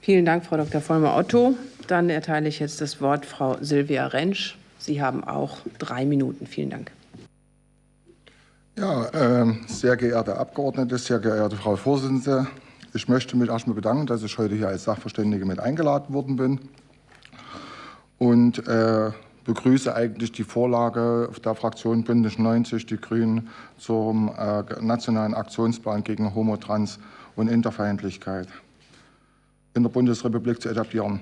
Vielen Dank, Frau Dr. Vollmer-Otto. Dann erteile ich jetzt das Wort Frau Silvia Rentsch. Sie haben auch drei Minuten. Vielen Dank. Ja, äh, sehr geehrte Abgeordnete, sehr geehrte Frau Vorsitzende, ich möchte mich erstmal bedanken, dass ich heute hier als Sachverständige mit eingeladen worden bin und äh, begrüße eigentlich die Vorlage der Fraktion Bündnis 90, die Grünen, zum äh, nationalen Aktionsplan gegen Homo-, Trans- und Interfeindlichkeit in der Bundesrepublik zu etablieren.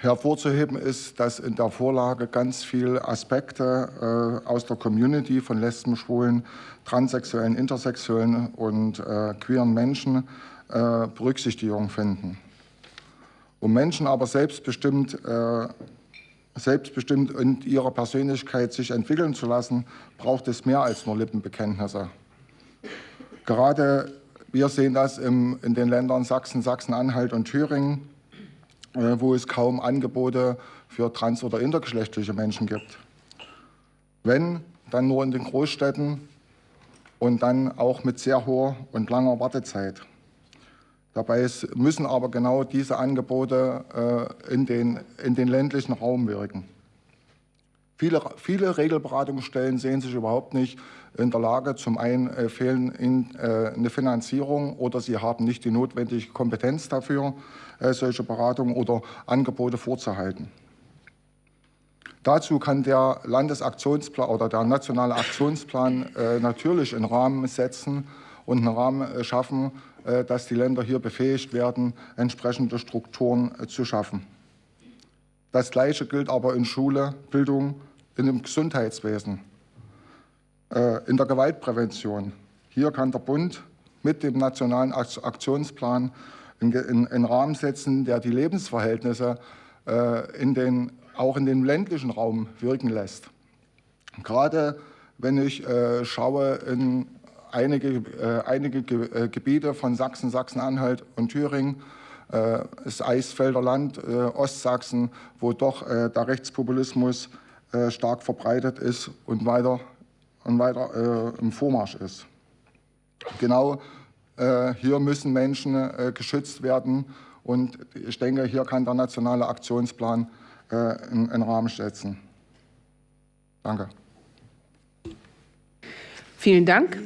Hervorzuheben ist, dass in der Vorlage ganz viele Aspekte äh, aus der Community von Lesben, Schwulen, Transsexuellen, Intersexuellen und äh, queeren Menschen äh, Berücksichtigung finden. Um Menschen aber selbstbestimmt, äh, selbstbestimmt in ihrer Persönlichkeit sich entwickeln zu lassen, braucht es mehr als nur Lippenbekenntnisse. Gerade wir sehen das im, in den Ländern Sachsen, Sachsen-Anhalt und Thüringen, äh, wo es kaum Angebote für trans- oder intergeschlechtliche Menschen gibt. Wenn, dann nur in den Großstädten und dann auch mit sehr hoher und langer Wartezeit. Dabei müssen aber genau diese Angebote äh, in, den, in den ländlichen Raum wirken. Viele, viele Regelberatungsstellen sehen sich überhaupt nicht in der Lage, zum einen äh, fehlen ihnen äh, eine Finanzierung oder sie haben nicht die notwendige Kompetenz dafür, äh, solche Beratungen oder Angebote vorzuhalten. Dazu kann der Landesaktionsplan oder der nationale Aktionsplan äh, natürlich einen Rahmen setzen und einen Rahmen äh, schaffen, äh, dass die Länder hier befähigt werden, entsprechende Strukturen zu schaffen. Das Gleiche gilt aber in Schule, Bildung, in dem Gesundheitswesen, äh, in der Gewaltprävention. Hier kann der Bund mit dem nationalen Aktionsplan einen Rahmen setzen, der die Lebensverhältnisse äh, in den, auch in den ländlichen Raum wirken lässt. Gerade wenn ich äh, schaue in einige, einige Gebiete von Sachsen, Sachsen-Anhalt und Thüringen, das Eisfelder Land, Ostsachsen, wo doch der Rechtspopulismus äh, stark verbreitet ist und weiter, und weiter äh, im Vormarsch ist. Genau äh, hier müssen Menschen äh, geschützt werden und ich denke, hier kann der nationale Aktionsplan äh, einen, einen Rahmen setzen. Danke. Vielen Dank.